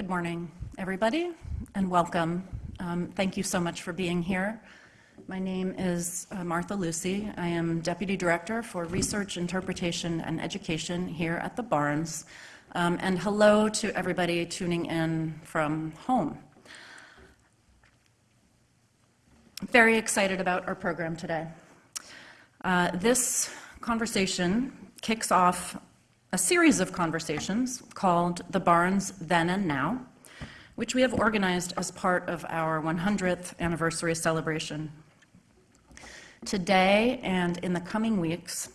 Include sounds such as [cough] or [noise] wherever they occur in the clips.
Good morning, everybody, and welcome. Um, thank you so much for being here. My name is uh, Martha Lucy. I am Deputy Director for Research, Interpretation, and Education here at the Barnes. Um, and hello to everybody tuning in from home. Very excited about our program today. Uh, this conversation kicks off a series of conversations called The Barnes Then and Now, which we have organized as part of our 100th anniversary celebration. Today and in the coming weeks,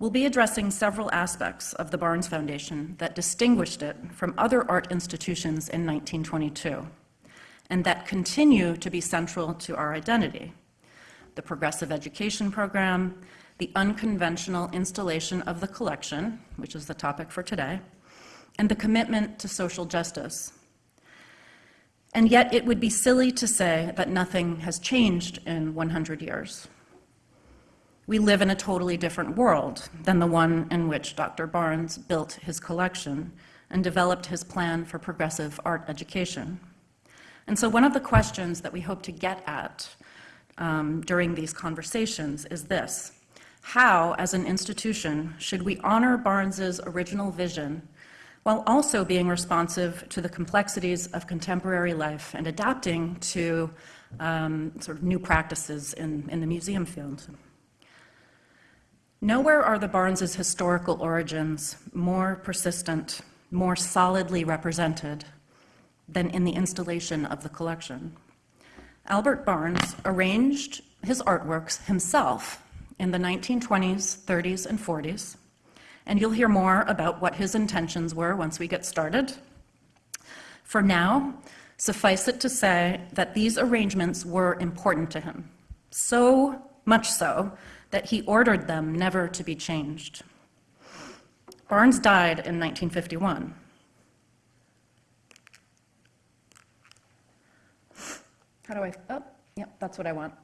we'll be addressing several aspects of the Barnes Foundation that distinguished it from other art institutions in 1922 and that continue to be central to our identity. The Progressive Education Program, the unconventional installation of the collection, which is the topic for today, and the commitment to social justice. And yet it would be silly to say that nothing has changed in 100 years. We live in a totally different world than the one in which Dr. Barnes built his collection and developed his plan for progressive art education. And so one of the questions that we hope to get at um, during these conversations is this. How, as an institution, should we honor Barnes's original vision while also being responsive to the complexities of contemporary life and adapting to um, sort of new practices in, in the museum field? Nowhere are the Barnes's historical origins more persistent, more solidly represented than in the installation of the collection. Albert Barnes arranged his artworks himself in the 1920s, 30s, and 40s, and you'll hear more about what his intentions were once we get started. For now, suffice it to say that these arrangements were important to him, so much so that he ordered them never to be changed. Barnes died in 1951. How do I, oh, yep, that's what I want.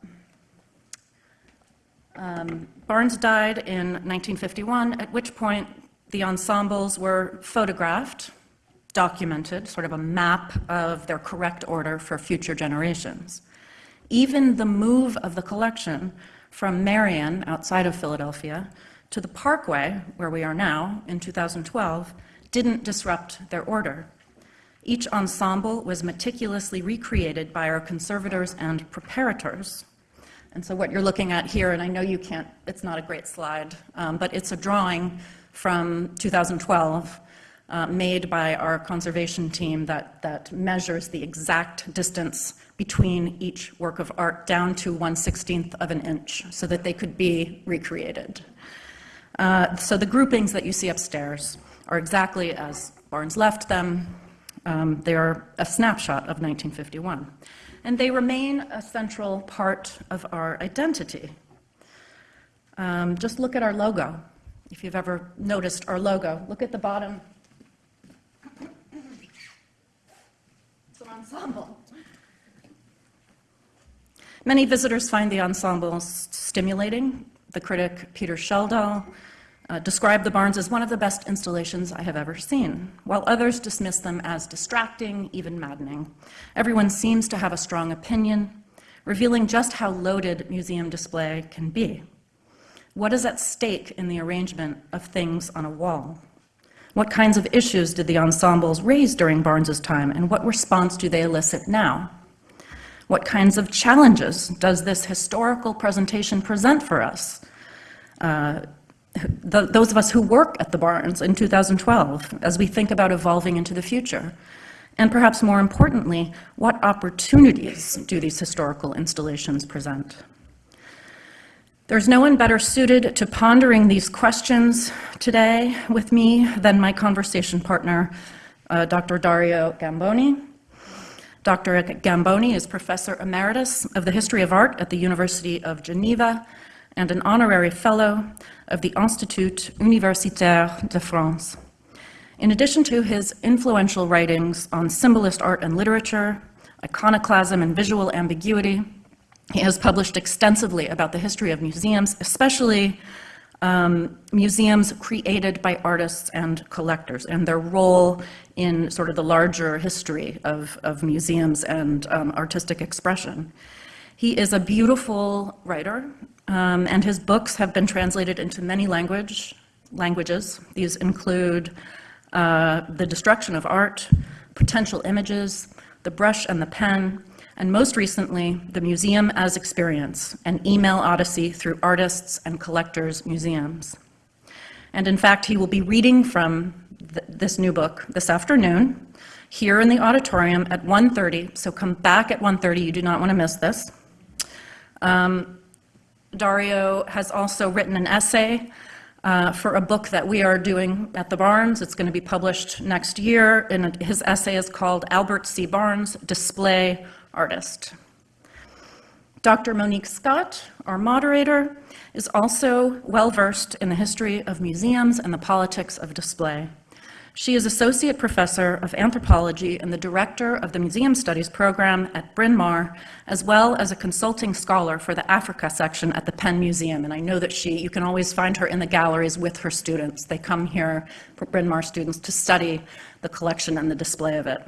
Um, Barnes died in 1951, at which point the ensembles were photographed, documented, sort of a map of their correct order for future generations. Even the move of the collection from Marion, outside of Philadelphia, to the Parkway, where we are now, in 2012, didn't disrupt their order. Each ensemble was meticulously recreated by our conservators and preparators, and so what you're looking at here, and I know you can't, it's not a great slide, um, but it's a drawing from 2012 uh, made by our conservation team that, that measures the exact distance between each work of art down to 1 16th of an inch so that they could be recreated. Uh, so the groupings that you see upstairs are exactly as Barnes left them. Um, they are a snapshot of 1951 and they remain a central part of our identity. Um, just look at our logo. If you've ever noticed our logo, look at the bottom. It's an ensemble. Many visitors find the ensemble stimulating. The critic Peter Schjeldahl uh, describe the Barnes as one of the best installations I have ever seen, while others dismiss them as distracting, even maddening. Everyone seems to have a strong opinion, revealing just how loaded museum display can be. What is at stake in the arrangement of things on a wall? What kinds of issues did the ensembles raise during Barnes's time, and what response do they elicit now? What kinds of challenges does this historical presentation present for us? Uh, the, those of us who work at the Barnes in 2012 as we think about evolving into the future? And perhaps more importantly, what opportunities do these historical installations present? There's no one better suited to pondering these questions today with me than my conversation partner, uh, Dr. Dario Gamboni. Dr. Gamboni is Professor Emeritus of the History of Art at the University of Geneva and an honorary fellow of the Institut Universitaire de France. In addition to his influential writings on symbolist art and literature, iconoclasm and visual ambiguity, he has published extensively about the history of museums, especially um, museums created by artists and collectors and their role in sort of the larger history of, of museums and um, artistic expression. He is a beautiful writer, um, and his books have been translated into many language, languages. These include uh, The Destruction of Art, Potential Images, The Brush and the Pen, and most recently, the Museum as Experience, an email odyssey through artists and collectors' museums. And in fact, he will be reading from th this new book this afternoon here in the auditorium at 1.30, so come back at 1.30, you do not want to miss this. Um, Dario has also written an essay uh, for a book that we are doing at the Barnes. It's going to be published next year, and his essay is called Albert C. Barnes, Display Artist. Dr. Monique Scott, our moderator, is also well-versed in the history of museums and the politics of display. She is Associate Professor of Anthropology and the Director of the Museum Studies program at Bryn Mawr, as well as a consulting scholar for the Africa section at the Penn Museum. And I know that she, you can always find her in the galleries with her students. They come here, for Bryn Mawr students, to study the collection and the display of it.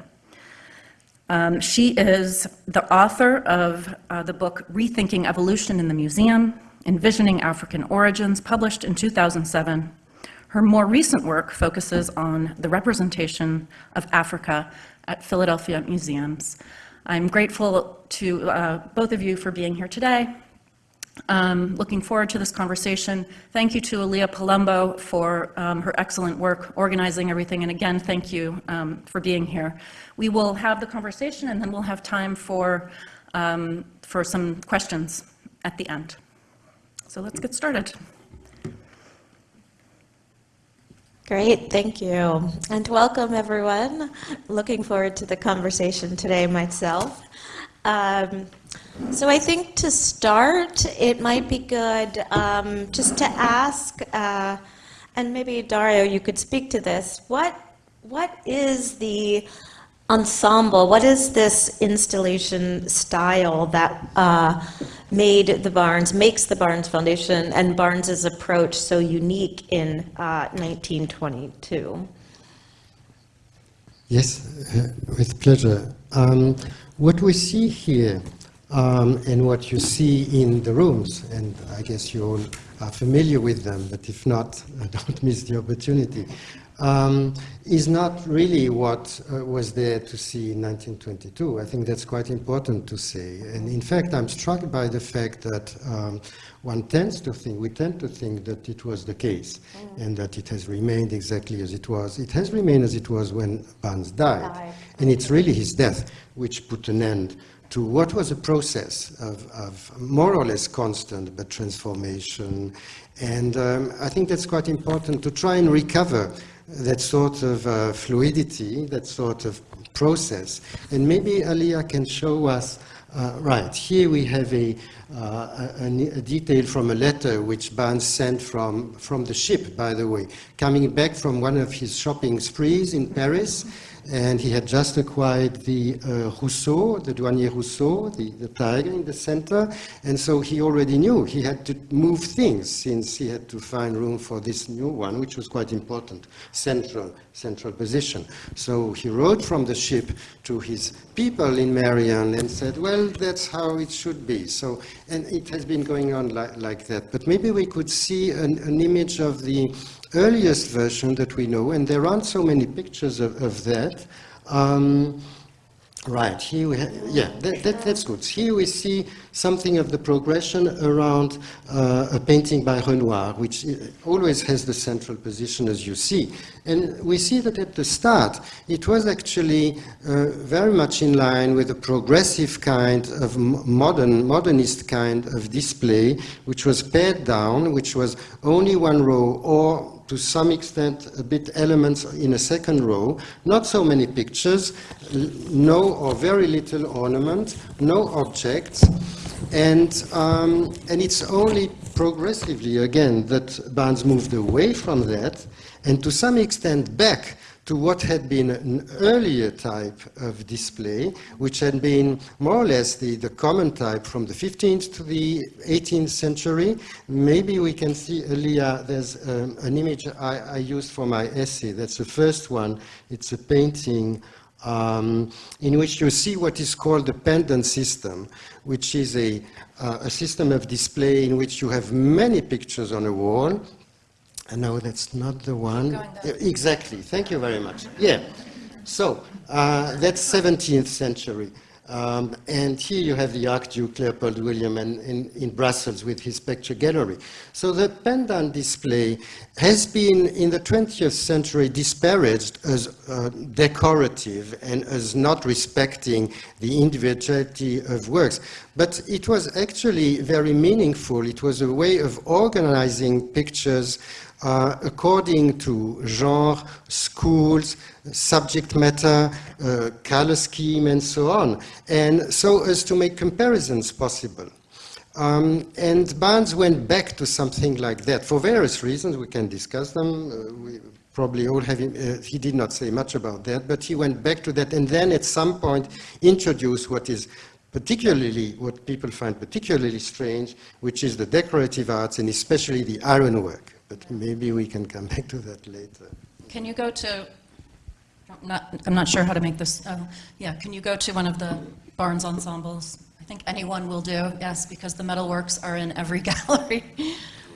Um, she is the author of uh, the book Rethinking Evolution in the Museum, Envisioning African Origins, published in 2007, her more recent work focuses on the representation of Africa at Philadelphia museums. I'm grateful to uh, both of you for being here today. Um, looking forward to this conversation. Thank you to Aaliyah Palumbo for um, her excellent work organizing everything, and again, thank you um, for being here. We will have the conversation, and then we'll have time for, um, for some questions at the end. So let's get started. Great, thank you. And welcome, everyone. Looking forward to the conversation today myself. Um, so I think to start, it might be good um, just to ask, uh, and maybe Dario, you could speak to this, what, what is the ensemble, what is this installation style that uh, made the Barnes, makes the Barnes Foundation and Barnes's approach so unique in uh, 1922? Yes, uh, with pleasure. Um, what we see here um, and what you see in the rooms, and I guess you all are familiar with them, but if not, [laughs] don't miss the opportunity um, is not really what uh, was there to see in 1922. I think that's quite important to say. And in fact, I'm struck by the fact that um, one tends to think, we tend to think that it was the case mm. and that it has remained exactly as it was. It has remained as it was when Barnes died. died. And it's really his death which put an end to what was a process of, of more or less constant but transformation. And um, I think that's quite important to try and recover that sort of uh, fluidity, that sort of process. And maybe Aaliyah can show us, uh, right, here we have a, uh, a, a, detail from a letter which Barnes sent from, from the ship, by the way, coming back from one of his shopping sprees in Paris and he had just acquired the uh, Rousseau, the Douanier Rousseau, the, the tiger in the center, and so he already knew he had to move things since he had to find room for this new one, which was quite important, central, central position. So he wrote from the ship to his people in Marion and said, well, that's how it should be. So, and it has been going on like, like that. But maybe we could see an, an image of the earliest version that we know, and there aren't so many pictures of, of that. Um, right, here we have, yeah, that, that, that's good. Here we see something of the progression around uh, a painting by Renoir, which always has the central position as you see. And we see that at the start, it was actually uh, very much in line with a progressive kind of modern, modernist kind of display, which was pared down, which was only one row or to some extent a bit elements in a second row, not so many pictures, no or very little ornament, no objects, and, um, and it's only progressively, again, that Barnes moved away from that, and to some extent back to what had been an earlier type of display, which had been more or less the, the common type from the 15th to the 18th century. Maybe we can see, Elia, there's um, an image I, I used for my essay. That's the first one. It's a painting um, in which you see what is called the pendant system, which is a, uh, a system of display in which you have many pictures on a wall. Uh, no, that's not the one. Exactly. Thank you very much. Yeah. So uh, that's 17th century. Um, and here you have the Archduke Leopold William in, in, in Brussels with his picture gallery. So the pendant display has been in the 20th century disparaged as uh, decorative and as not respecting the individuality of works. But it was actually very meaningful. It was a way of organizing pictures uh, according to genre, schools, subject matter, uh, color scheme, and so on, and so as to make comparisons possible. Um, and Barnes went back to something like that for various reasons. We can discuss them. Uh, we probably all have. Uh, he did not say much about that, but he went back to that, and then at some point introduced what is particularly what people find particularly strange, which is the decorative arts and especially the ironwork. But maybe we can come back to that later. Can you go to, I'm not, I'm not sure how to make this, oh, yeah, can you go to one of the Barnes ensembles? I think anyone will do, yes, because the metalworks are in every [laughs] gallery.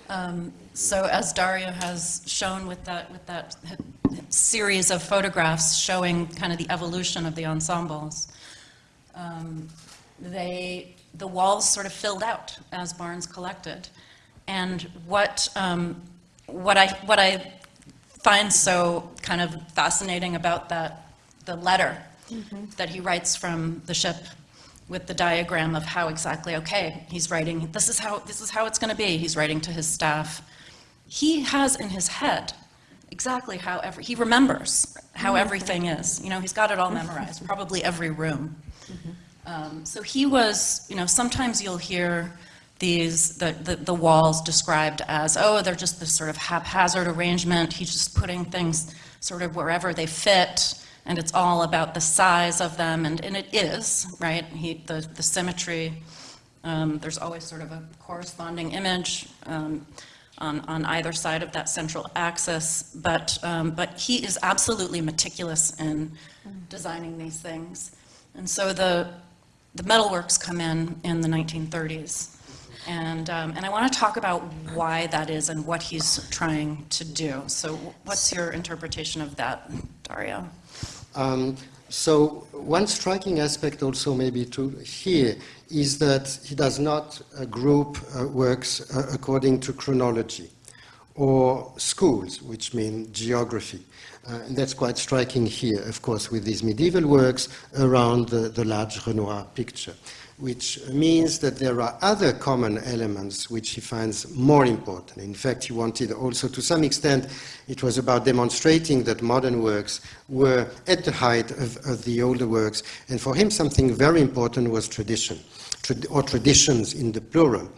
Um, So as Dario has shown with that, with that series of photographs showing kind of the evolution of the ensembles, um, they, the walls sort of filled out as Barnes collected. And what, um, what I, what I find so kind of fascinating about that, the letter mm-hmm. that he writes from the ship with the diagram of how exactly, okay, he's writing, this is how, this is how it's going to be. He's writing to his staff. He has in his head exactly how every, he remembers how mm-hmm. everything is. You know, he's got it all mm-hmm. memorized, probably every room. Um, So he was, you know, sometimes you'll hear these, the, the, the walls described as, oh, they're just this sort of haphazard arrangement. He's just putting things sort of wherever they fit, and it's all about the size of them, and, and it is, right? He, the, the symmetry, um, there's always sort of a corresponding image um, on, on either side of that central axis, but, um, but he is absolutely meticulous in designing these things. And so the, the metalworks come in in the 1930s. And, um, and I want to talk about why that is and what he's trying to do. So what's your interpretation of that, Dario? Um, so one striking aspect also maybe to here is that he does not uh, group uh, works uh, according to chronology or schools, which mean geography. Uh, and that's quite striking here, of course, with these medieval works around the, the large Renoir picture, which means that there are other common elements which he finds more important. In fact, he wanted also, to some extent, it was about demonstrating that modern works were at the height of, of the older works, and for him something very important was tradition, trad or traditions in the plural.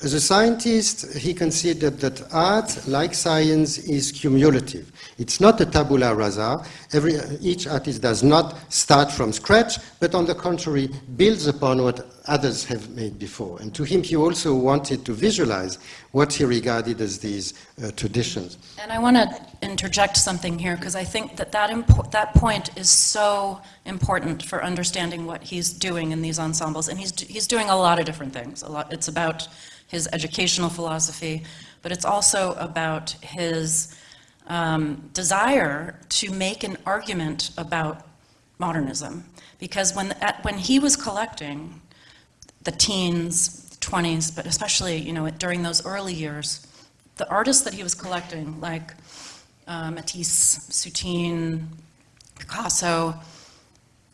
As a scientist, he considered that art, like science, is cumulative. It's not a tabula rasa. Every, each artist does not start from scratch, but on the contrary, builds upon what others have made before. And to him, he also wanted to visualize what he regarded as these uh, traditions. And I want to interject something here because I think that that, that point is so important for understanding what he's doing in these ensembles. And he's, he's doing a lot of different things. A lot, it's about his educational philosophy, but it's also about his um, desire to make an argument about modernism. Because when, at, when he was collecting the teens, 20s, but especially you know, during those early years, the artists that he was collecting, like uh, Matisse, Soutine, Picasso,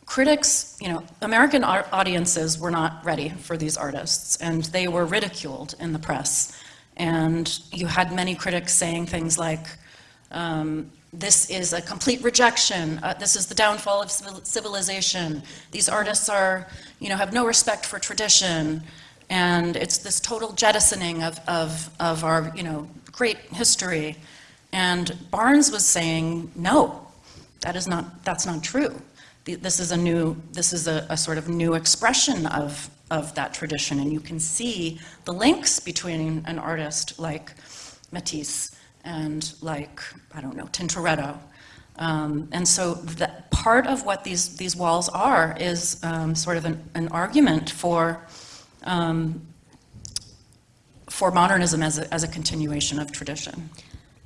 critics, you know, American audiences were not ready for these artists, and they were ridiculed in the press. And you had many critics saying things like, um, this is a complete rejection, uh, this is the downfall of civilization, these artists are, you know, have no respect for tradition, and it's this total jettisoning of, of, of our, you know, great history. And Barnes was saying, no, That is not, that's not true. This is a new, this is a, a sort of new expression of, of that tradition, and you can see the links between an artist like Matisse and like, I don't know, Tintoretto. Um, And so that, part of what these, these walls are is um, sort of an, an argument for, um, for modernism as a, as a continuation of tradition.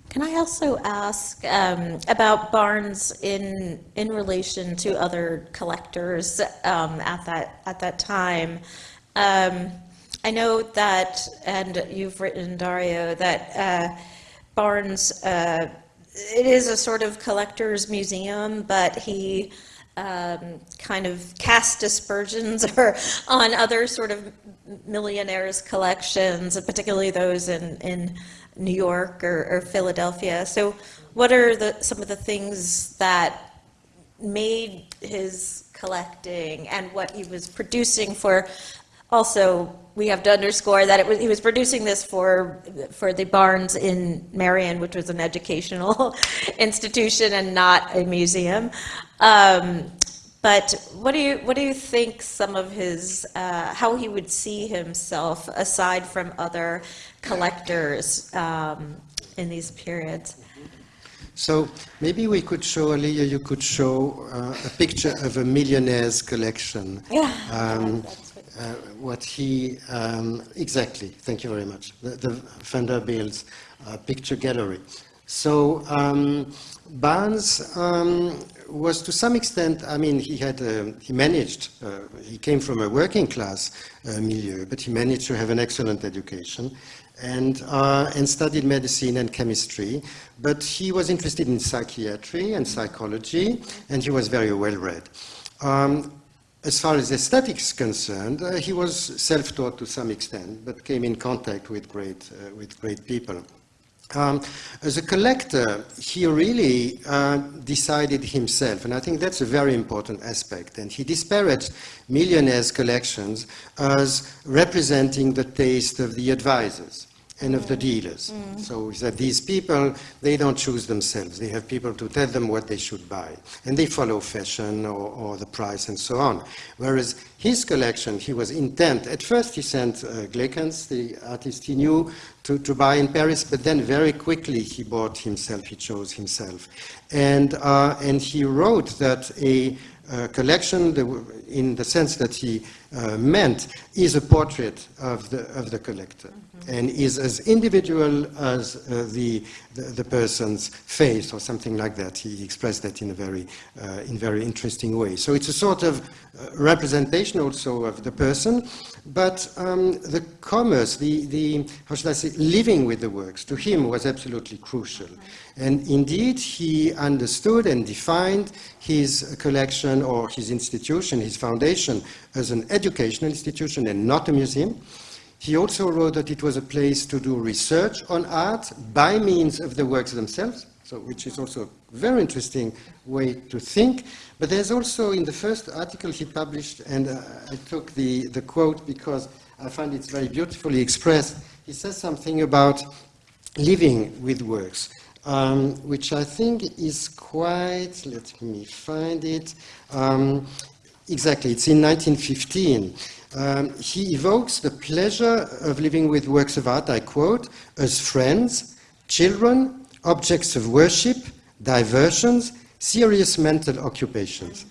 Can I also ask um, about Barnes in in relation to other collectors um, at that at that time? Um, I know that, and you've written Dario that uh, Barnes uh, it is a sort of collector's museum, but he um, kind of cast aspersions [laughs] or on other sort of millionaires' collections, particularly those in, in New York or, or Philadelphia. So what are the, some of the things that made his collecting and what he was producing for also we have to underscore that it was, he was producing this for for the Barnes in Marion, which was an educational [laughs] institution and not a museum. Um, but what do you what do you think some of his uh, how he would see himself aside from other collectors um, in these periods? So maybe we could show, Alia, you could show uh, a picture of a millionaire's collection. [laughs] Yeah. Um, uh, what he, um, exactly, thank you very much, the, the Vanderbilt's uh, picture gallery. So um, Barnes um, was to some extent, I mean, he had, uh, he managed, uh, he came from a working class uh, milieu, but he managed to have an excellent education and, uh, and studied medicine and chemistry, but he was interested in psychiatry and psychology, and he was very well read. Um, as far as aesthetics is concerned, uh, he was self-taught to some extent, but came in contact with great, uh, with great people. Um, as a collector, he really uh, decided himself, and I think that's a very important aspect. And he disparaged millionaires' collections as representing the taste of the advisors and of the dealers. So he said these people, they don't choose themselves. They have people to tell them what they should buy. And they follow fashion or, or the price and so on. Whereas his collection, he was intent. At first he sent uh, Glackens, the artist he knew, to, to buy in Paris, but then very quickly he bought himself, he chose himself. And, uh, and he wrote that a uh, collection, the, in the sense that he uh, meant, is a portrait of the, of the collector and is as individual as uh, the, the, the person's face or something like that. He expressed that in a very, uh, in very interesting way. So it's a sort of uh, representation also of the person, but um, the commerce, the, the, how should I say, living with the works, to him was absolutely crucial. And indeed, he understood and defined his collection or his institution, his foundation, as an educational institution and not a museum. He also wrote that it was a place to do research on art by means of the works themselves, so which is also a very interesting way to think. But there's also in the first article he published, and uh, I took the, the quote because I find it's very beautifully expressed. He says something about living with works, um, which I think is quite, let me find it, um, exactly, it's in 1915. Um, he evokes the pleasure of living with works of art, I quote, as friends, children, objects of worship, diversions, serious mental occupations.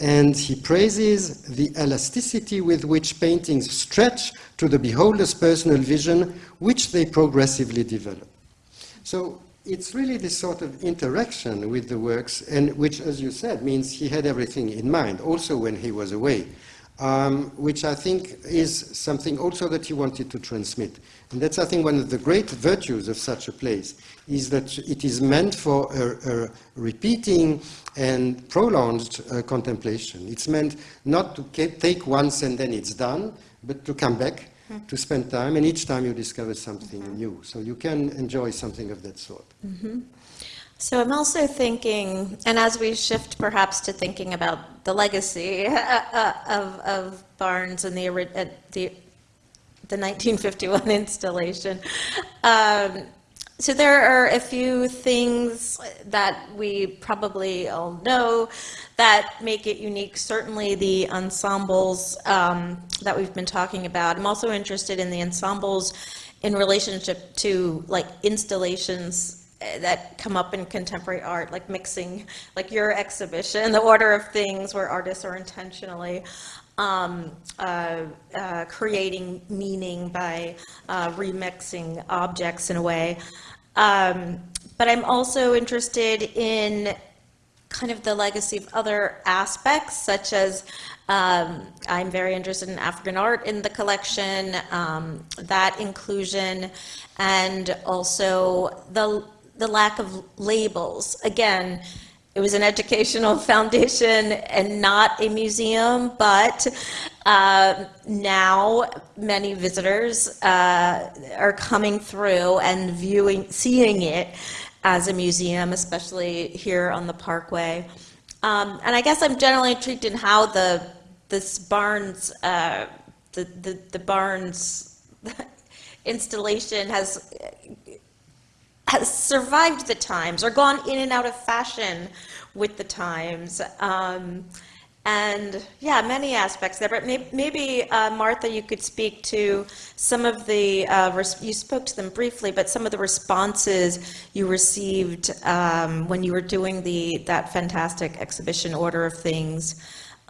And he praises the elasticity with which paintings stretch to the beholder's personal vision, which they progressively develop. So it's really this sort of interaction with the works, and which, as you said, means he had everything in mind, also when he was away um, which I think is something also that he wanted to transmit. And that's, I think, one of the great virtues of such a place, is that it is meant for a, a repeating and prolonged uh, contemplation. It's meant not to take once and then it's done, but to come back, mm. to spend time, and each time you discover something mm -hmm. new. So you can enjoy something of that sort. Mm -hmm. So I'm also thinking, and as we shift perhaps to thinking about the legacy [laughs] of, of Barnes and the, the, the 1951 [laughs] installation, um, so there are a few things that we probably all know that make it unique. Certainly the ensembles um, that we've been talking about. I'm also interested in the ensembles in relationship to like installations that come up in contemporary art, like mixing, like your exhibition, the order of things where artists are intentionally um, uh, uh, creating meaning by uh, remixing objects in a way. Um, but I'm also interested in kind of the legacy of other aspects, such as um, I'm very interested in African art in the collection, um, that inclusion, and also the the lack of labels. Again, it was an educational [laughs] foundation and not a museum, but uh, now many visitors uh, are coming through and viewing, seeing it as a museum, especially here on the Parkway. Um, and I guess I'm generally intrigued in how the this Barnes, uh, the, the the Barnes [laughs] installation has has survived the times or gone in and out of fashion with the times. Um, and yeah, many aspects there. But may- maybe, uh, Martha, you could speak to some of the, uh, res- you spoke to them briefly, but some of the responses you received um, when you were doing the, that fantastic exhibition Order of Things,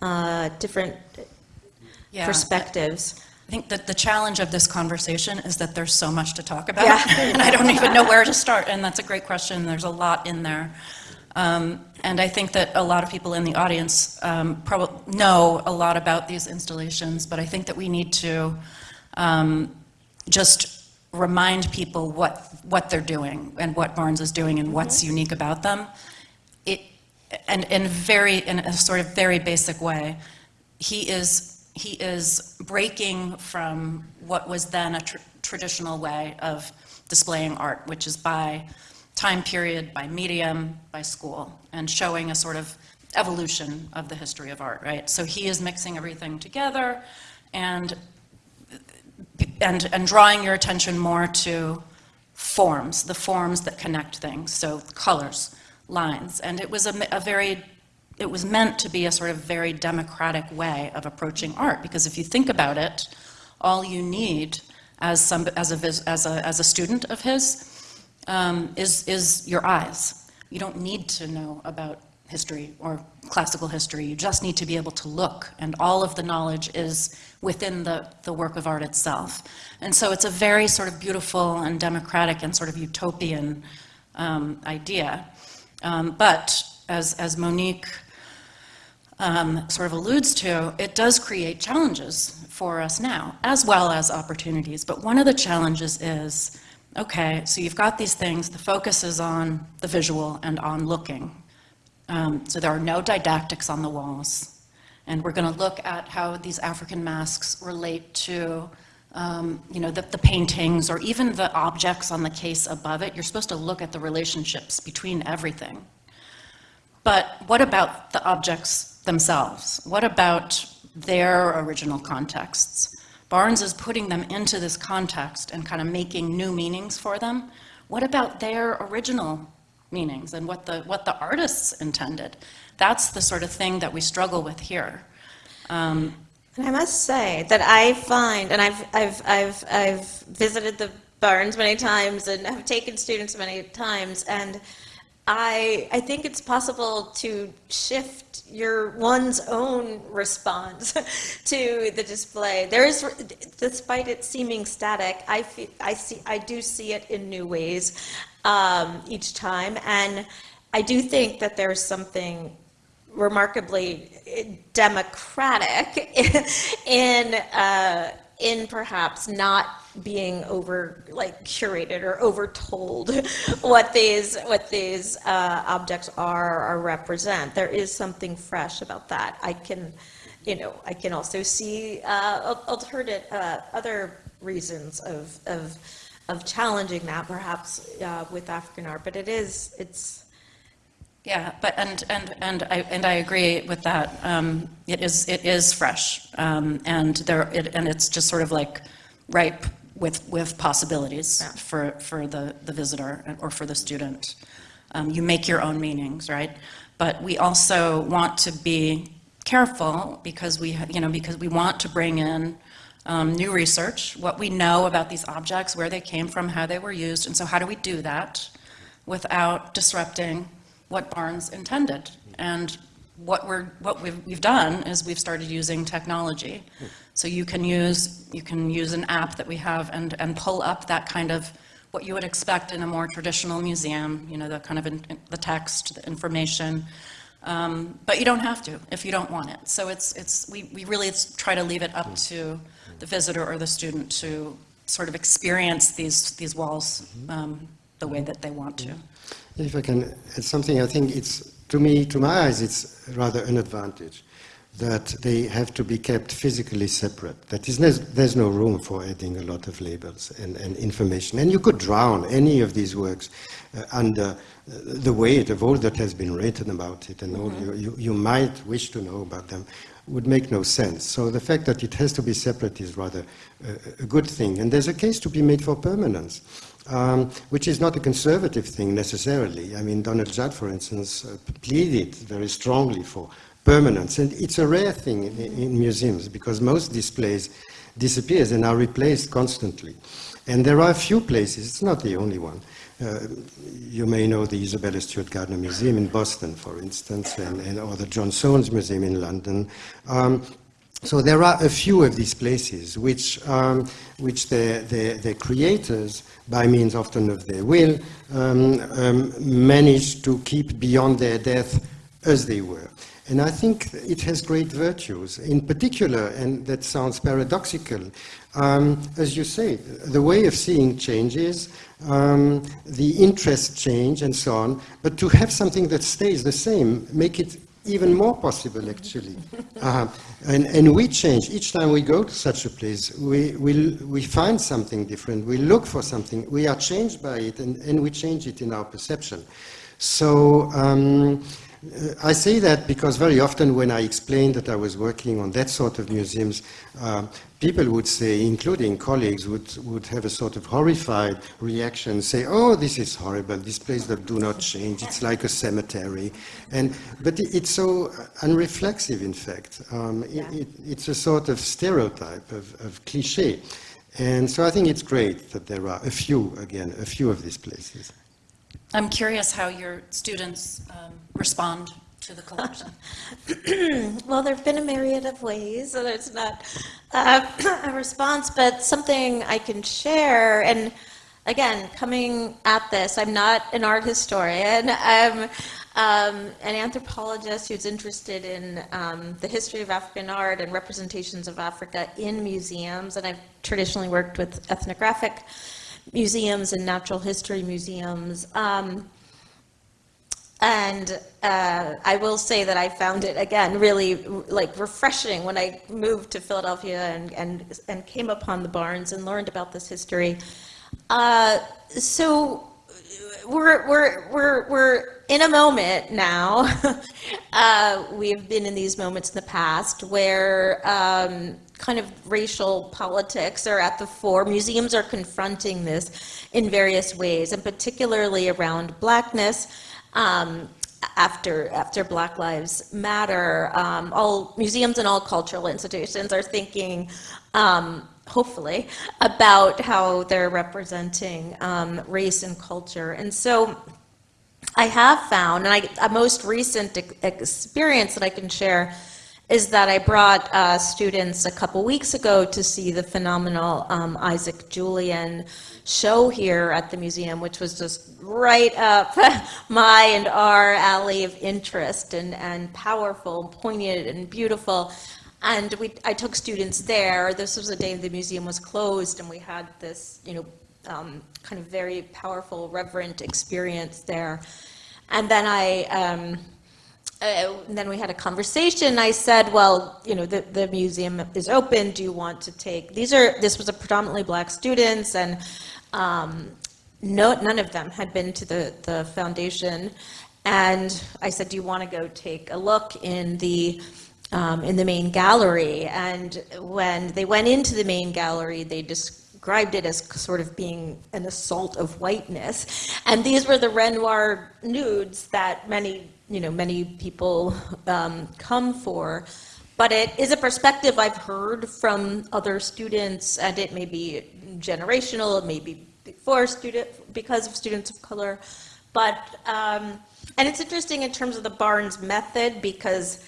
uh, different Yeah. perspectives. I think that the challenge of this conversation is that there's so much to talk about, Yeah. [laughs] and I don't even know where to start, and that's a great question, there's a lot in there. Um, And I think that a lot of people in the audience probably know a lot about these installations, but I think that we need to um, just remind people what, what they're doing, and what Barnes is doing, and what's unique about them. It, and in very, in a sort of very basic way, he is, he is breaking from what was then a tr- traditional way of displaying art, which is by time period, by medium, by school, and showing a sort of evolution of the history of art, right? So he is mixing everything together and, and, and drawing your attention more to forms, the forms that connect things, so colors, lines. And it was a, a very, it was meant to be a sort of very democratic way of approaching art, because if you think about it, all you need as some, as a, as a, as a student of his um, is, is your eyes. You don't need to know about history or classical history. You just need to be able to look, and all of the knowledge is within the, the work of art itself. And so it's a very sort of beautiful and democratic and sort of utopian um, idea. Um, but as, as Monique um, sort of alludes to, it does create challenges for us now, as well as opportunities. But one of the challenges is, okay, so you've got these things, the focus is on the visual and on looking. Um, so there are no didactics on the walls. And we're going to look at how these African masks relate to, um, you know, the, the paintings or even the objects on the case above it. You're supposed to look at the relationships between everything. But what about the objects themselves? What about their original contexts? Barnes is putting them into this context and kind of making new meanings for them. What about their original meanings and what the, what the artists intended? That's the sort of thing that we struggle with here. Um, And I must say that I find, and I've, I've, I've, I've visited the Barnes many times and have taken students many times, and I, I think it's possible to shift your one's own response [laughs] to the display. There is, despite it seeming static, I feel, I see, I do see it in new ways um, each time, and I do think that there's something remarkably democratic [laughs] in uh, in perhaps not being over like curated or over told [laughs] what these what these uh, objects are or represent. There is something fresh about that. I can, you know, I can also see uh, alternative uh, other reasons of of of challenging that perhaps uh, with African art, but it is it's. Yeah, but, and, and, and I, and I agree with that. Um, It is, it is fresh, um, and there, it- and it's just sort of like ripe with, with possibilities Yeah. for, for the, the visitor or for the student. Um, You make your own meanings, right? But we also want to be careful because we, you know, because we want to bring in um, new research, what we know about these objects, where they came from, how they were used, and so how do we do that without disrupting what Barnes intended? And what we're, what we've, we've done is we've started using technology. So you can use, you can use an app that we have and, and pull up that kind of, what you would expect in a more traditional museum, you know, the kind of, in- the text, the information. Um, But you don't have to if you don't want it. So it's, it's, we, we really try to leave it up to the visitor or the student to sort of experience these, these walls um, the way that they want to. If I can add something, I think it's, to me, to my eyes, it's rather an advantage that they have to be kept physically separate. That is, there's, no room for adding a lot of labels and, and information. And you could drown any of these works uh, under uh, the weight of all that has been written about it and all you, you, you might wish to know about them would make no sense. So the fact that it has to be separate is rather a, good thing. And there's a case to be made for permanence um, which is not a conservative thing necessarily. I mean, Donald Judd, for instance, uh, pleaded very strongly for permanence, and it's a rare thing in, in museums because most displays disappears and are replaced constantly. And there are a few places, it's not the only one. Uh, you may know the Isabella Stewart Gardner Museum in Boston, for instance, and, and, or the John Soane's Museum in London. Um, so there are a few of these places which, um, which their, their, their creators, by means often of their will, um, um, managed to keep beyond their death as they were. And I think it has great virtues. In particular, and that sounds paradoxical, um, as you say, the way of seeing changes, um, the interest change and so on, but to have something that stays the same, make it even more possible actually. [laughs] Uh, and, and we change. Each time we go to such a place, we, we, we find something different, we look for something, we are changed by it, and, and we change it in our perception. So um, I say that because very often when I explained that I was working on that sort of museums, uh, people would say, including colleagues, would, would have a sort of horrified reaction, say, oh, this is horrible, this place that do not change, it's like a cemetery. And, but it, it's so unreflexive, in fact. Um, Yeah. it, it, it's a sort of stereotype, of, of cliche. And so I think it's great that there are a few, again, a few of these places. I'm curious how your students um, respond to the collection. [laughs] Well, there have been a myriad of ways, so there's not uh, [coughs] a response, but something I can share. And again, coming at this, I'm not an art historian. [laughs] I'm um, an anthropologist who's interested in um, the history of African art and representations of Africa in museums. And I've traditionally worked with ethnographic museums and natural history museums. Um, and uh, I will say that I found it, again, really like refreshing when I moved to Philadelphia and, and, and came upon the Barnes and learned about this history. Uh, so we're, we're, we're, we're in a moment now. [laughs] uh, we've been in these moments in the past where um, kind of racial politics are at the fore. Museums are confronting this in various ways, and particularly around blackness. Um, after after Black Lives Matter, um, all museums and all cultural institutions are thinking, um, hopefully, about how they're representing um, race and culture. And so, I have found, and I, a most recent ex- experience that I can share is that I brought uh, students a couple weeks ago to see the phenomenal um, Isaac Julien show here at the museum, which was just right up [laughs] my and our alley of interest and, and powerful, poignant, and beautiful. And we, I took students there. This was the day the museum was closed, and we had this, you know, um, kind of very powerful, reverent experience there. And then I, um, uh, then we had a conversation. I said, well, you know, the, the museum is open. Do you want to take, these are, this was a predominantly black students and um, no, none of them had been to the, the foundation. And I said, do you want to go take a look in the, um, in the main gallery? And when they went into the main gallery, they described it as sort of being an assault of whiteness. And these were the Renoir nudes that many, you know, many people um, come for. But it is a perspective I've heard from other students, and it may be generational, it may be before student, because of students of color. But, um, and it's interesting in terms of the Barnes method, because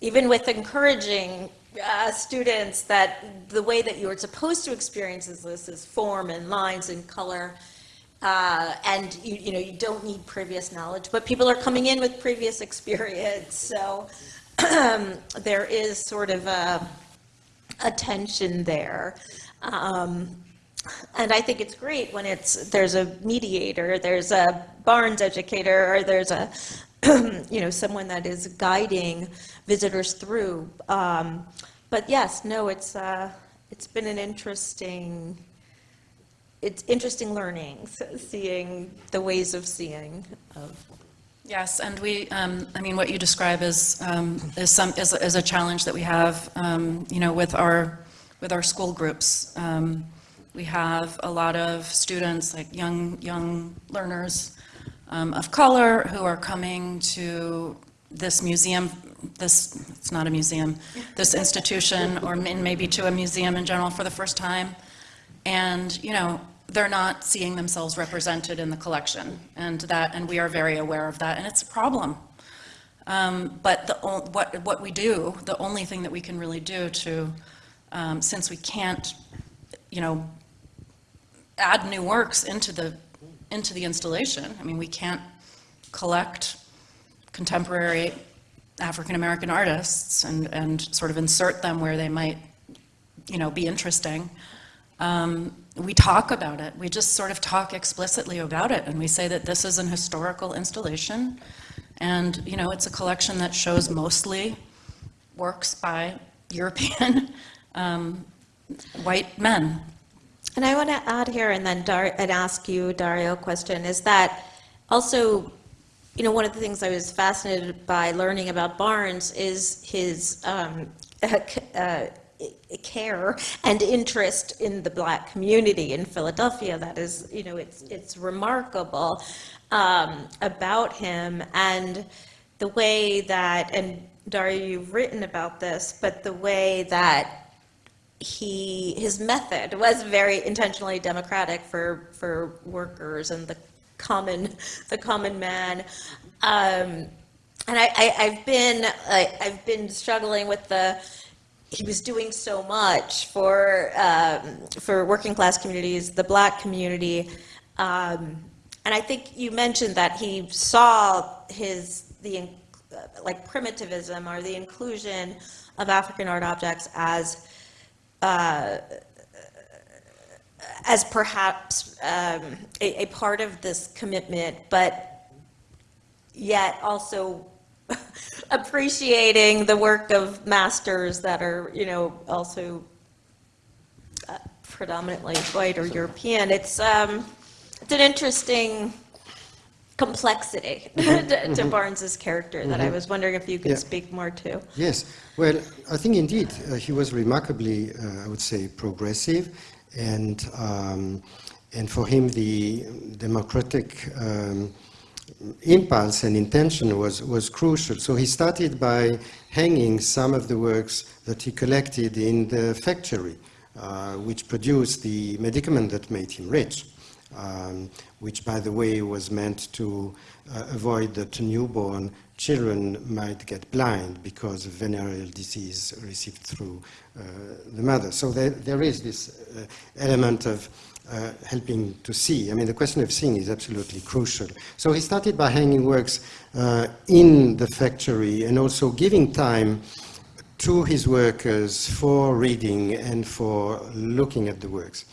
even with encouraging uh, students that the way that you're supposed to experience this is form and lines and color, uh, and you, you know, you don't need previous knowledge, but people are coming in with previous experience, so [clears throat] there is sort of a, a tension there. Um, and I think it's great when it's, there's a mediator, there's a Barnes educator, or there's a, [clears throat] you know, someone that is guiding visitors through. Um, but yes, no, it's, uh, it's been an interesting, it's interesting learning, [laughs] seeing the ways of seeing of Yes, and we, um, I mean, what you describe is, um, is some, is, is a challenge that we have, um, you know, with our, with our school groups. Um, we have a lot of students, like young, young learners um, of color who are coming to this museum, this, it's not a museum, this institution, or maybe to a museum in general for the first time. And, you know, they're not seeing themselves represented in the collection, and that, and we are very aware of that, and it's a problem. Um, but the, what, what we do, the only thing that we can really do to, um, since we can't, you know, add new works into the, into the installation, I mean, we can't collect contemporary African-American artists and, and sort of insert them where they might, you know, be interesting. Um, we talk about it. We just sort of talk explicitly about it, and we say that this is an historical installation, and you know, it's a collection that shows mostly works by [laughs] European um, white men. And I want to add here, and then Dar and ask you, Dario, a question, is that also, you know, one of the things I was fascinated by learning about Barnes is his um, [laughs] uh, care and interest in the black community in Philadelphia. That is, you know, it's, it's remarkable um, about him and the way that, and Dario, you've written about this, but the way that he, his method was very intentionally democratic for, for workers and the common, the common man. Um, and I, I, have been, I, I've been struggling with the, he was doing so much for um, for working class communities, the black community, um, and I think you mentioned that he saw his the like primitivism or the inclusion of African art objects as uh, as perhaps um, a, a part of this commitment, but yet also [laughs] appreciating the work of masters that are, you know, also uh, predominantly white or European. It's, um, it's an interesting complexity [laughs] Mm-hmm. to, to Barnes's character that I was wondering if you could Yeah. speak more to. Yes, well, I think indeed uh, he was remarkably, uh, I would say, progressive, and um, and for him the democratic um, impulse and intention was was crucial. So he started by hanging some of the works that he collected in the factory, uh, which produced the medicament that made him rich. Um, which, by the way, was meant to uh, avoid that newborn children might get blind because of venereal disease received through uh, the mother. So there, there is this uh, element of uh, helping to see. I mean, the question of seeing is absolutely crucial. So he started by hanging works uh, in the factory and also giving time to his workers for reading and for looking at the works.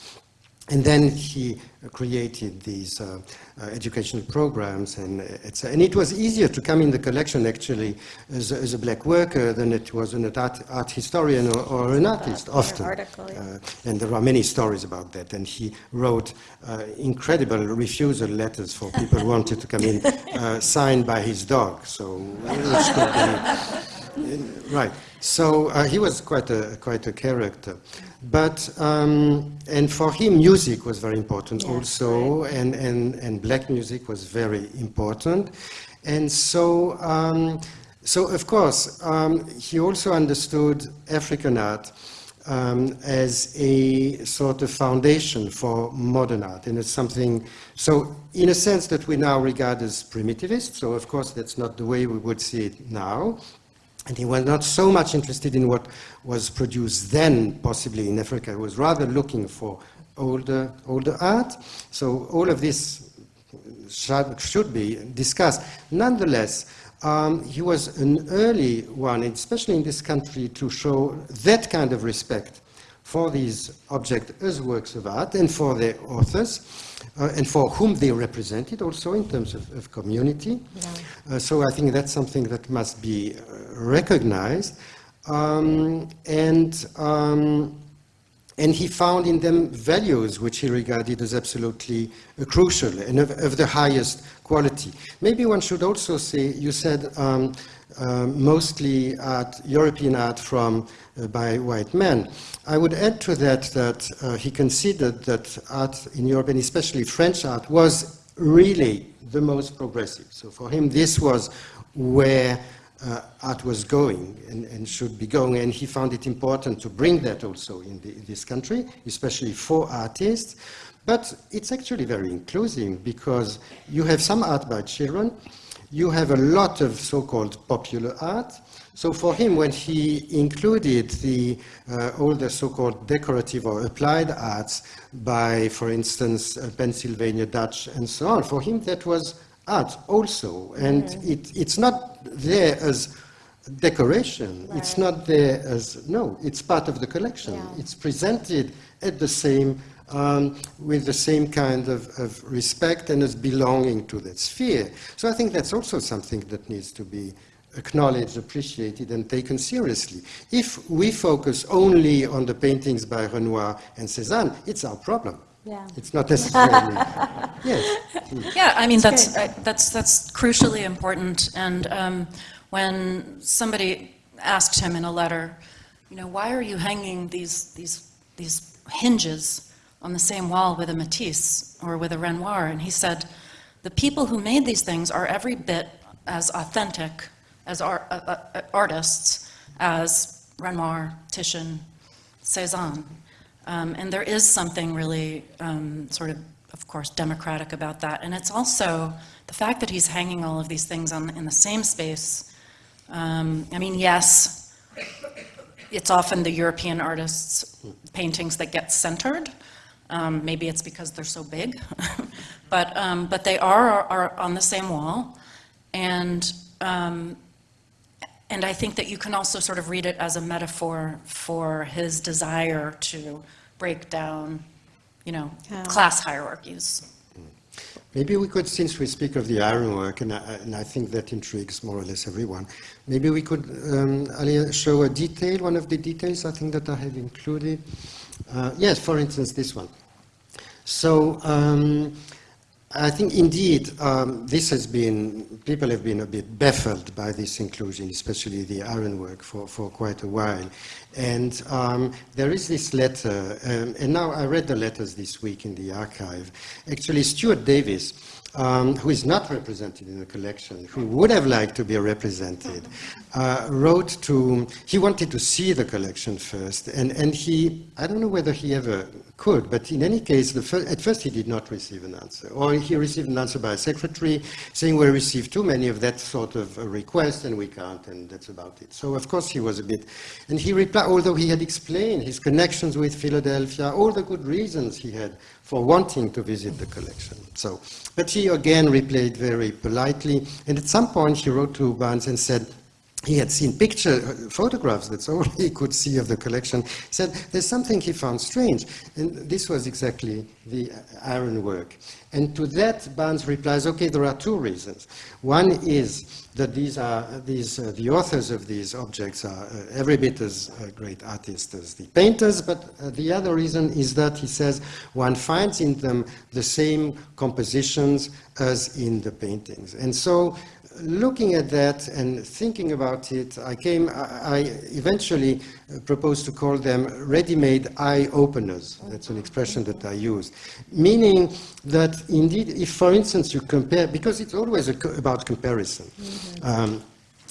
And then he created these uh, uh, educational programs, and, uh, and it was easier to come in the collection actually as, a- as a black worker than it was an art, art historian or, or an artist, often. article, yeah. Uh, and there are many stories about that. And he wrote uh, incredible refusal letters for people who wanted to come in, [laughs] uh, signed by his dog. So, [laughs] Right. So uh, he was quite a quite a character. But, um, and for him, music was very important Yes, also, and, and, and black music was very important. And so, um, so of course, um, he also understood African art um, as a sort of foundation for modern art, and it's something, so in a sense that we now regard as primitivist, so of course that's not the way we would see it now, and he was not so much interested in what was produced then, possibly in Africa. He was rather looking for older, older art. So all of this should, be discussed. Nonetheless, um, he was an early one, especially in this country, to show that kind of respect for these objects as works of art and for their authors uh, and for whom they represented also in terms of, of community. Uh, so I think that's something that must be uh, recognized. Um, and, um, and he found in them values which he regarded as absolutely uh, crucial and of, of, the highest quality. Maybe one should also say, you said um, uh, mostly art, European art from uh, by white men. I would add to that that uh, he considered that art in Europe, and especially French art, was really the most progressive. So for him, this was where uh, art was going and, and, should be going, and he found it important to bring that also in, the, in this country, especially for artists. But it's actually very inclusive because you have some art by children, you have a lot of so-called popular art. So for him, when he included the, uh, all the so-called decorative or applied arts by, for instance, uh, Pennsylvania Dutch and so on, for him that was art also. And mm. it, it's not there as decoration. Right. It's not there as, no, it's part of the collection. Yeah. It's presented at the same um, with the same kind of, of, respect and as belonging to that sphere. So I think that's also something that needs to be acknowledged, appreciated, and taken seriously. If we focus only on the paintings by Renoir and Cézanne, it's our problem. Yeah. It's not necessarily. [laughs] yes. Yeah, I mean that's that's, uh, that's that's crucially important. And um, when somebody asked him in a letter, you know, why are you hanging these these these hinges on the same wall with a Matisse or with a Renoir. And he said, the people who made these things are every bit as authentic as art, uh, uh, uh, artists as Renoir, Titian, Cézanne. Um, and there is something really um, sort of, of course, democratic about that. And it's also the fact that he's hanging all of these things on, in the same space. Um, I mean, yes, it's often the European artists' paintings that get centered, um, maybe it's because they're so big, [laughs] but, um, but they are, are on the same wall. And, um, and I think that you can also sort of read it as a metaphor for his desire to break down, you know, yeah. class hierarchies. Maybe we could, since we speak of the ironwork, and I, and I think that intrigues more or less everyone, maybe we could, um, show a detail, one of the details I think that I have included. Uh, yes, for instance, this one. So um, I think indeed um, this has been, people have been a bit baffled by this inclusion, especially the ironwork for, for quite a while. And um, there is this letter, um, and now I read the letters this week in the archive. Actually, Stuart Davis, um, who is not represented in the collection, who would have liked to be represented, uh, wrote to, he wanted to see the collection first, and, and he, I don't know whether he ever could, but in any case, at first he did not receive an answer, or he received an answer by a secretary saying we received too many of that sort of request and we can't, and that's about it. So of course he was a bit, and he replied, although he had explained his connections with Philadelphia, all the good reasons he had for wanting to visit the collection. So, but he again replied very politely, and at some point he wrote to Barnes and said, he had seen picture uh, photographs, that's all he could see of the collection. Said there's something he found strange, and this was exactly the ironwork. And to that, Barnes replies, okay, there are two reasons. One is that these are, these, uh, the authors of these objects are uh, every bit as uh, great artists as the painters, but uh, the other reason is that, he says, one finds in them the same compositions as in the paintings. And so looking at that and thinking about it, I came, I, I eventually uh, proposed to call them ready-made eye openers. That's an expression that I use. Meaning that indeed, if for instance you compare, because it's always a co about comparison. Um,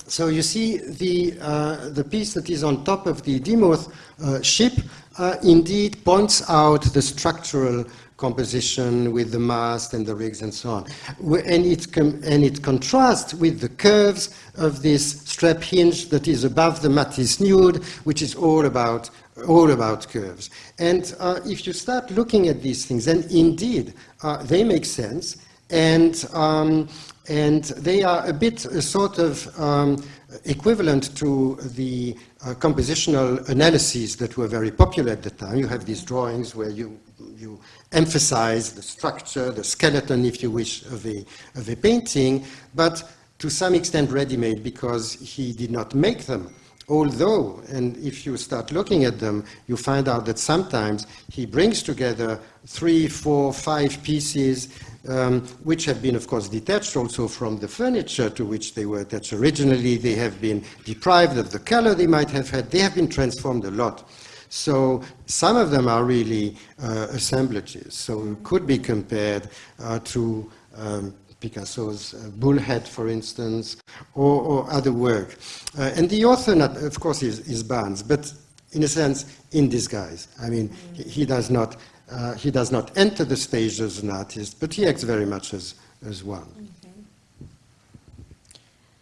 so you see the, uh, the piece that is on top of the Demuth uh, ship uh, indeed points out the structural composition with the mast and the rigs and so on. And it, and it contrasts with the curves of this strap hinge that is above the Matisse nude, which is all about, all about curves. And uh, if you start looking at these things, then indeed uh, they make sense. And, um, and they are a bit uh, sort of um, equivalent to the uh, compositional analyses that were very popular at the time. You have these drawings where you, you emphasize the structure, the skeleton, if you wish, of a, of a painting, but to some extent ready-made because he did not make them. Although, and if you start looking at them, you find out that sometimes he brings together three, four, five pieces, um, which have been, of course, detached also from the furniture to which they were attached originally. They have been deprived of the color they might have had. They have been transformed a lot. So some of them are really uh, assemblages. So could be compared uh, to um, Picasso's uh, Bullhead, for instance, or, or other work. Uh, and the author, not, of course, is, is Barnes, but in a sense, in disguise. I mean, he, he does not, uh, he does not enter the stage as an artist, but he acts very much as, as one.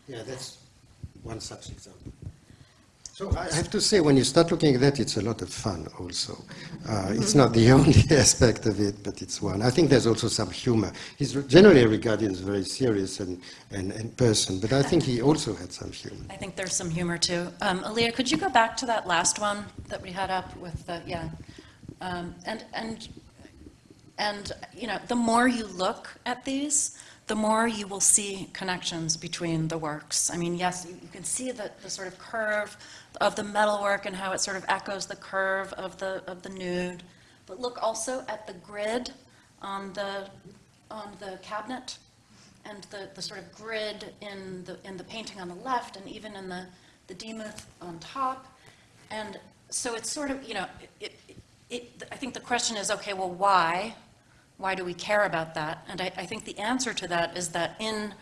Yeah, that's one such example. So I have to say, when you start looking at that, it's a lot of fun also. Uh, it's not the [laughs] only aspect of it, but it's one. I think there's also some humor. He's generally regarded as very serious and, and, and person, but I think he also had some humor. I think there's some humor too. Um, Aaliyah, could you go back to that last one that we had up with the, yeah. Um, and, and, and, you know, the more you look at these, the more you will see connections between the works. I mean, yes, you, you can see the, the sort of curve of the metalwork and how it sort of echoes the curve of the, of the nude. But look also at the grid on the, on the cabinet and the, the sort of grid in the, in the painting on the left and even in the, the Demuth on top. And so it's sort of, you know, it, it, I think the question is, okay, well, why? Why do we care about that? And I, I think the answer to that is that in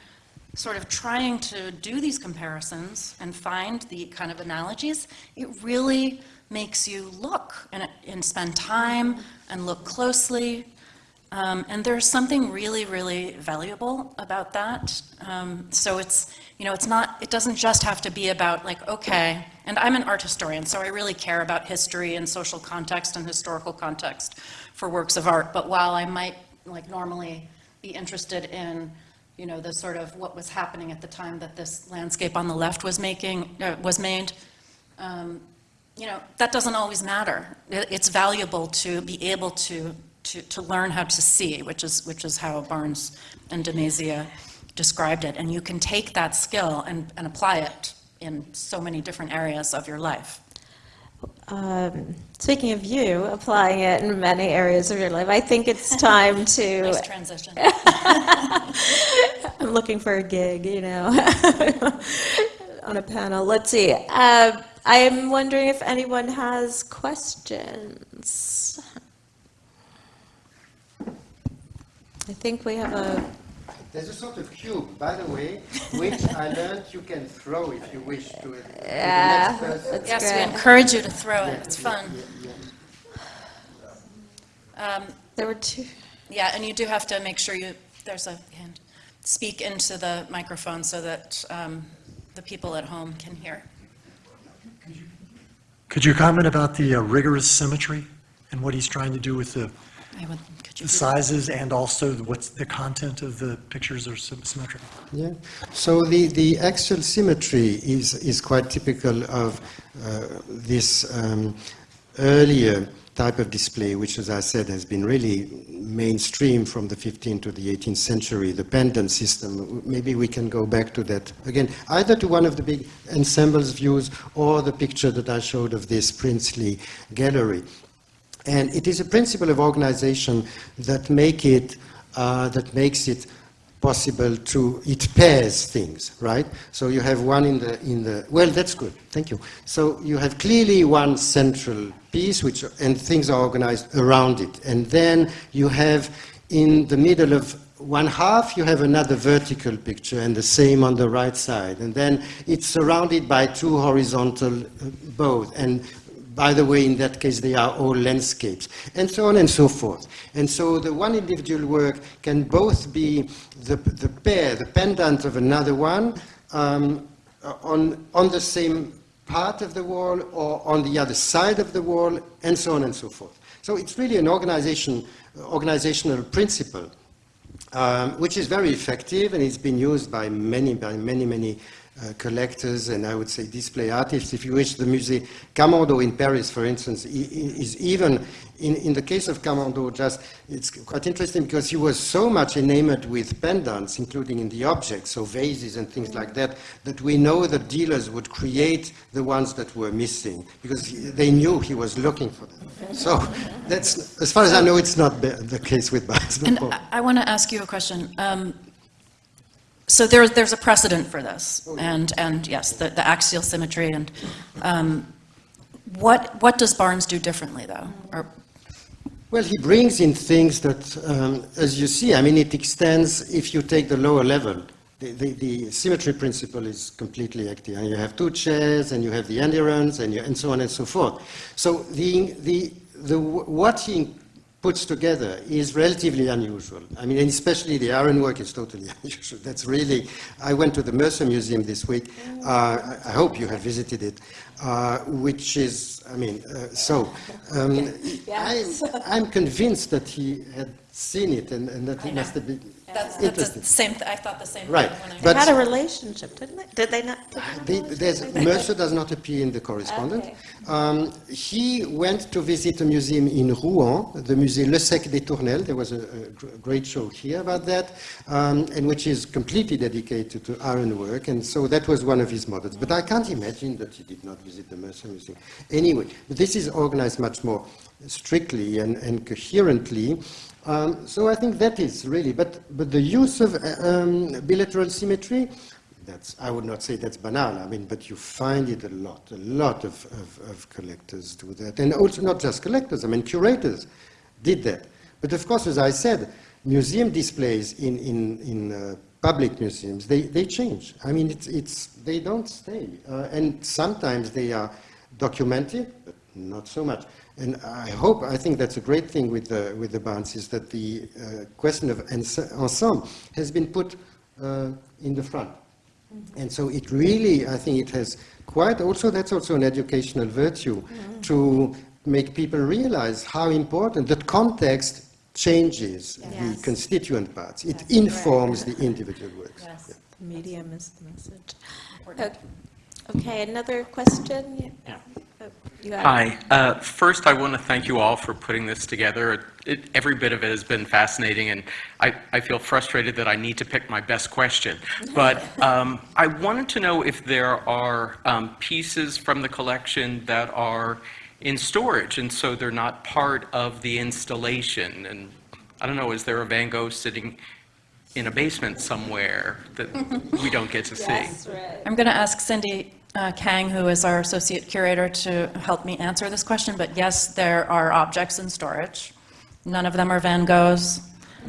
sort of trying to do these comparisons and find the kind of analogies, it really makes you look and, and spend time and look closely. Um, and there's something really, really valuable about that. Um, so it's, you know, it's not, it doesn't just have to be about like, okay, and I'm an art historian, so I really care about history and social context and historical context for works of art. But while I might like normally be interested in, you know, the sort of what was happening at the time that this landscape on the left was making, uh, was made, um, you know, that doesn't always matter. It's valuable to be able to, to, to learn how to see, which is, which is how Barnes and de Mazia described it. And you can take that skill and, and apply it in so many different areas of your life. Um, Speaking of you, applying it in many areas of your life, I think it's [laughs] time to, Nice transition. [laughs] I'm looking for a gig, you know, [laughs] on a panel. Let's see. Uh, I am wondering if anyone has questions. I think we have a, There's a sort of cube, by the way, [laughs] which I learned you can throw if you wish to, to Yeah, next person. that's Yes, we encourage you to throw it. It's fun. Yeah, yeah. Um, There were two, Yeah, and you do have to make sure you, there's a hand, speak into the microphone so that um, the people at home can hear. Could you comment about the uh, rigorous symmetry and what he's trying to do with the I would, could you the do that? sizes and also what's the content of the pictures are sym- symmetrical? Yeah. So the, the axial symmetry is, is quite typical of uh, this um, earlier type of display, which, as I said, has been really mainstream from the 15th to the 18th century, the pendant system. Maybe we can go back to that again, either to one of the big ensembles views or the picture that I showed of this princely gallery. And it is a principle of organization that make it uh, that makes it possible to, it pairs things, right? So you have one in the, in the, well, that's good, thank you. So you have clearly one central piece, which, and things are organized around it. And then you have in the middle of one half, you have another vertical picture, and the same on the right side. And then it's surrounded by two horizontal uh, both. And by the way, in that case, they are all landscapes, and so on and so forth. And so the one individual work can both be the, the pair, the pendant of another one, um, on, on the same part of the wall or on the other side of the wall, and so on and so forth. So it's really an organization, organizational principle, um, which is very effective, and it's been used by many, by many, many uh, collectors and I would say display artists. If you wish, the Musée Camondo in Paris, for instance, is even, in, in the case of Camondo, just, it's quite interesting because he was so much enamored with pendants, including in the objects, so vases and things like that, that we know that dealers would create the ones that were missing because he- they knew he was looking for them. So that's, as far as I know, it's not the, the case with [laughs] Barnes. And I, I want to ask you a question. Um, So there's, there's a precedent for this, and, and yes, the, the axial symmetry, and um, what, what does Barnes do differently, though? Or, Well, he brings in things that, um, as you see, I mean, it extends if you take the lower level. The, the, the symmetry principle is completely active. And you have two chairs, and you have the endurance, and, you, and so on and so forth. So the, the, the, what he puts together is relatively unusual. I mean, and especially the ironwork is totally [laughs] unusual. That's really, I went to the Mercer Museum this week. Uh, I I hope you have visited it, uh, which is, I mean, uh, so um, [laughs] Yes. I'm, I'm convinced that he had seen it and, and that he must have been that's, that's the interested. same, th- I thought the same thing. Right, when I- They but- had a relationship, didn't they? Did they not? did they not They- have a there's, relationship? Mercer does not appear in the correspondent. Okay. Um, he went to visit a museum in Rouen, the Musée Le Secq des Tournelles. There was a, a gr- great show here about that, um, and which is completely dedicated to ironwork. And so that was one of his models. But I can't imagine that he did not visit the Mercer Museum. Anyway, this is organized much more strictly and, and coherently. Um, so I think that is really, but, but the use of uh, um, bilateral symmetry, that's, I would not say that's banal, I mean, but you find it a lot, a lot of, of, of collectors do that. And also not just collectors, I mean, curators did that. But of course, as I said, museum displays in, in, in uh, public museums, they, they change. I mean, it's, it's, they don't stay. Uh, and sometimes they are documented, but not so much. And I hope, I think that's a great thing with the, with the Barnes, is that the uh, question of ensemble has been put uh, in the front. And so it really, I think it has quite, also that's also an educational virtue to make people realize how important that context changes Yes. the constituent parts. It informs the [laughs] individual works. Yes, the medium is the message. O- Okay, another question? Yeah. Oh, you got it. Hi. Uh, First, I want to thank you all for putting this together. It- Every bit of it has been fascinating, and I I feel frustrated that I need to pick my best question. [laughs] But um, I wanted to know if there are um, pieces from the collection that are in storage, and so they're not part of the installation. And I don't know, is there a Van Gogh sitting in a basement somewhere that we don't get to [laughs] see? Right. I'm going to ask Cindy uh, Kang, who is our associate curator, to help me answer this question, but yes, there are objects in storage. None of them are Van Goghs.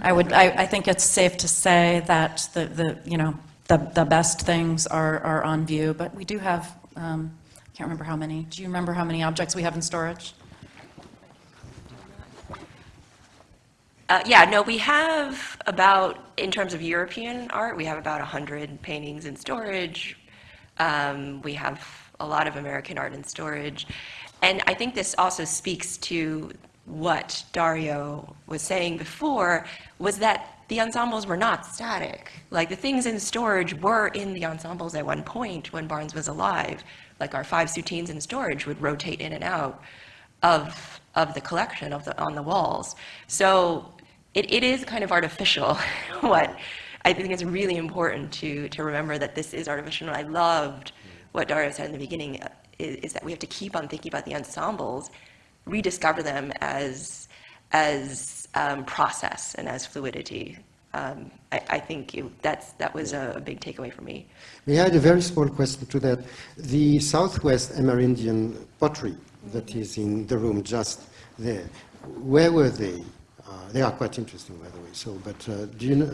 I would, I, I think it's safe to say that the, the, you know, the, the best things are, are on view, but we do have, um, I can't remember how many. Do you remember how many objects we have in storage? Uh, yeah, no, we have about, in terms of European art, we have about 100 paintings in storage. Um, we have a lot of American art in storage. And I think this also speaks to what Dario was saying before, was that the ensembles were not static. Like, the things in storage were in the ensembles at one point when Barnes was alive. Like, our five Soutines in storage would rotate in and out of, of the collection of the, on the walls. So it, it is kind of artificial, [laughs] what, I think it's really important to, to remember that this is artificial. And I loved what Dario said in the beginning, uh, is, is that we have to keep on thinking about the ensembles, rediscover them as, as um, process and as fluidity. um, I, I think you, that's, that was a big takeaway for me. We had a very small question to that. The Southwest Amerindian pottery that is in the room just there, where were they? Uh, They are quite interesting, by the way, so, but uh, do you know,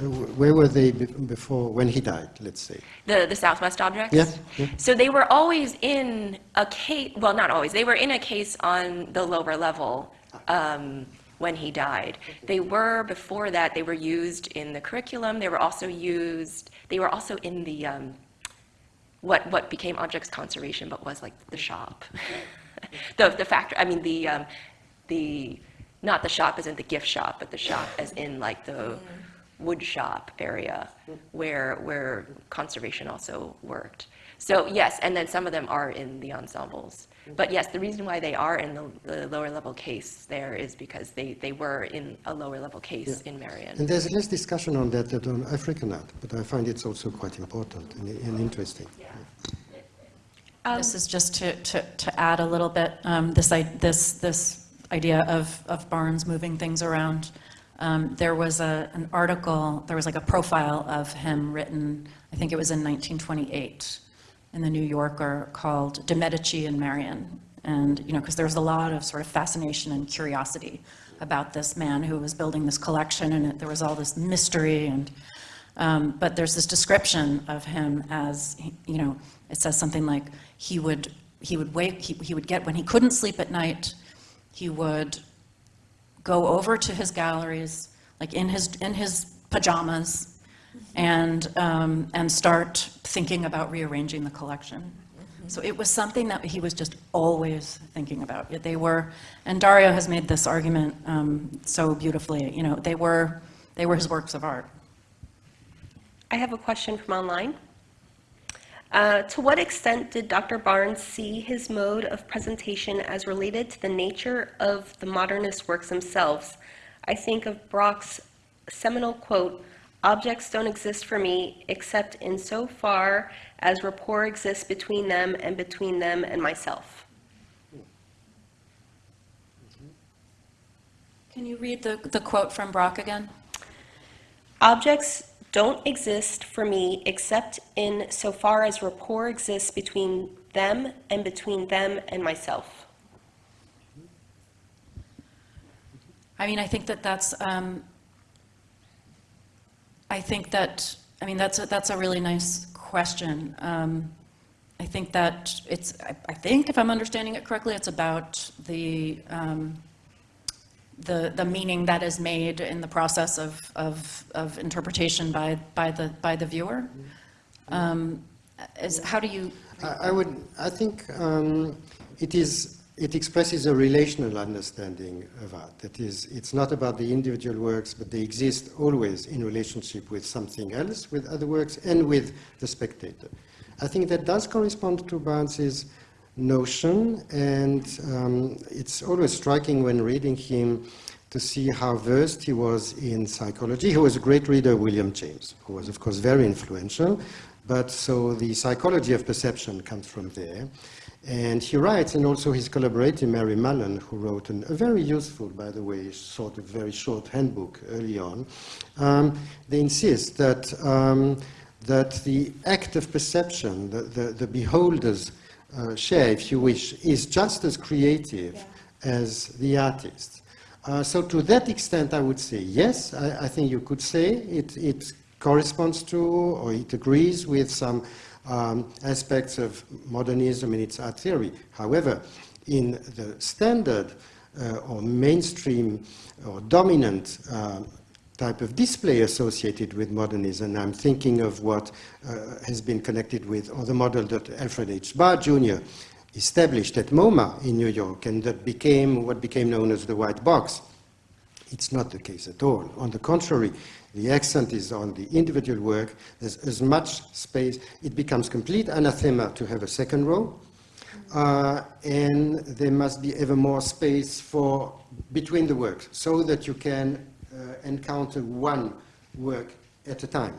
where were they before, when he died, let's say? The, the Southwest objects? Yeah, yeah. So they were always in a case, well, not always, they were in a case on the lower level um, when he died. They were, before that, they were used in the curriculum, they were also used, they were also in the, um, what, what became objects conservation, but was like the shop. [laughs] The, the factor, I mean, the, um, the, not the shop as in the gift shop, but the shop as in like the wood shop area where, where conservation also worked. So yes, and then some of them are in the ensembles. But yes, the reason why they are in the, the lower level case there is because they, they were in a lower level case in Merion. And there's less discussion on that than on African art, but I find it's also quite important and and interesting. This is just to, to, to add a little bit, um, this, i- this, this idea of, of Barnes moving things around. Um, There was a, an article, there was like a profile of him written, I think it was in 1928, in the New Yorker called De Medici and Merion. And, you know, because there was a lot of sort of fascination and curiosity about this man who was building this collection, and it- there was all this mystery and, um, But there's this description of him as, you know, it says something like, he would, he would wake, he he would get, when he couldn't sleep at night, he would go over to his galleries, like in his, in his pajamas, and, um, and start thinking about rearranging the collection. So it was something that he was just always thinking about. They were, and Dario has made this argument um, so beautifully, you know, they were, they were his works of art. I have a question from online. Uh, To what extent did Dr. Barnes see his mode of presentation as related to the nature of the modernist works themselves? I think of Braque's seminal quote, "Objects don't exist for me except insofar as rapport exists between them and between them and myself." Can you read the, the quote from Brock again? Objects don't exist for me except in so far as rapport exists between them and between them and myself. I mean, I think that that's, um, I think that, I mean, that's, a- that's a really nice question. Um, I think that it's, I I think if I'm understanding it correctly, it's about the, um, the, the meaning that is made in the process of, of, of interpretation by, by the, by the viewer. Um, Is, how do you, I I would, I think um, it is, it expresses a relational understanding of art. That is, it's not about the individual works, but they exist always in relationship with something else, with other works, and with the spectator. I think that does correspond to Barnes's notion, and um, it's always striking when reading him to see how versed he was in psychology. He was a great reader, William James, who was, of course, very influential, but so the psychology of perception comes from there. And he writes, and also his collaborator, Mary Mullen, who wrote an, a very useful, by the way, sort of very short handbook early on, um, they insist that, um, that the act of perception, the, the, the beholder's uh, share, if you wish, is just as creative as the artist. Uh, so to that extent, I would say yes. I, I think you could say it, it corresponds to or it agrees with some um, aspects of modernism in its art theory. However, in the standard uh, or mainstream or dominant um, type of display associated with modernism. I'm thinking of what uh, has been connected with, or the model that Alfred H. Barr Jr. established at MoMA in New York, and that became what became known as the white box. It's not the case at all. On the contrary, the accent is on the individual work. There's as much space. It becomes complete anathema to have a second row. Uh, and there must be ever more space for between the works so that you can encounter one work at a time.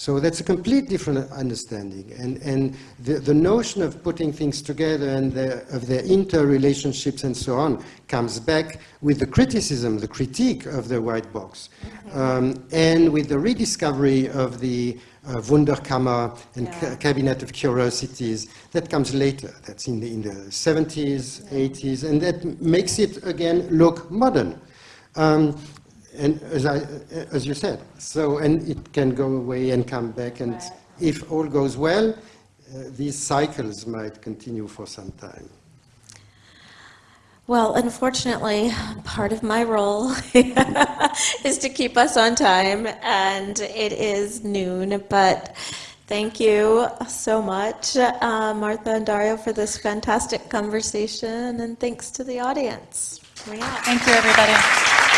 So that's a complete different understanding. And, and the, the notion of putting things together and the, of their interrelationships and so on comes back with the criticism, the critique of the white box, um, and with the rediscovery of the uh, Wunderkammer and ca- Cabinet of Curiosities. That comes later. That's in the, in the 70s, 80s, and that makes it again look modern. Um, and as, I, as you said, so, and it can go away and come back, and if all goes well, uh, these cycles might continue for some time. Well, unfortunately, part of my role [laughs] is to keep us on time, and it is noon, but thank you so much, uh, Martha and Dario, for this fantastic conversation, and thanks to the audience. Thank you, everybody.